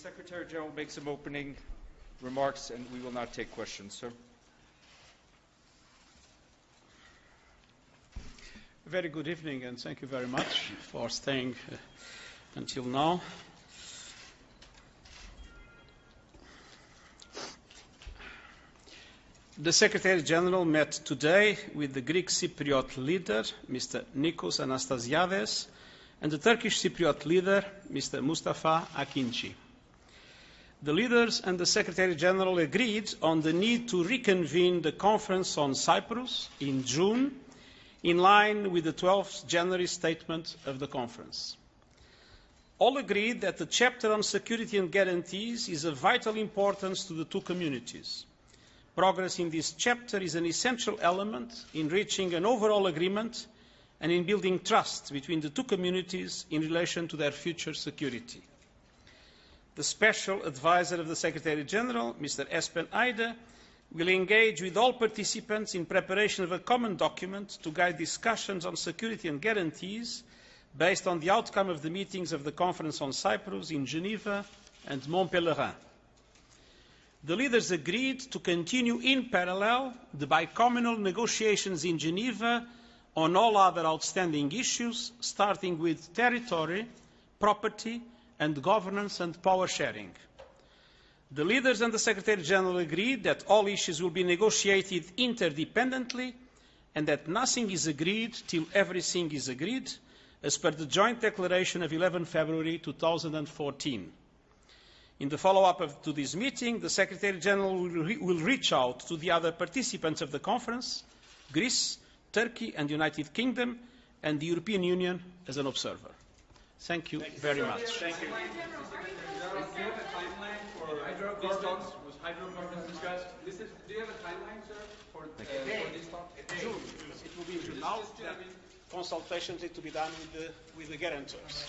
Secretary General make some opening remarks and we will now take questions, sir. Very good evening and thank you very much for staying uh, until now. The Secretary General met today with the Greek Cypriot leader, Mr. Nikos Anastasiades, and the Turkish Cypriot leader, Mr. Mustafa Akinci. The leaders and the Secretary General agreed on the need to reconvene the conference on Cyprus in June, in line with the 12th January statement of the conference. All agreed that the chapter on security and guarantees is of vital importance to the two communities. Progress in this chapter is an essential element in reaching an overall agreement and in building trust between the two communities in relation to their future security. The Special Advisor of the Secretary General, Mr. Espen Eide, will engage with all participants in preparation of a common document to guide discussions on security and guarantees based on the outcome of the meetings of the Conference on Cyprus in Geneva and Mont Pèlerin. The leaders agreed to continue in parallel the bicommunal negotiations in Geneva on all other outstanding issues, starting with territory, property, and governance and power sharing. The leaders and the Secretary General agreed that all issues will be negotiated interdependently and that nothing is agreed till everything is agreed, as per the joint declaration of 11 February 2014. In the follow-up to this meeting, the Secretary General will, re will reach out to the other participants of the conference, Greece, Turkey and the United Kingdom, and the European Union as an observer. Thank you, Thank you very much. Thank you. hydrocarbons? Was hydrocarbons discussed? Listen, do you have a timeline, sir, for, uh, for this talk? June. It will be in June. Now, consultations need to be done with the, with the guarantors.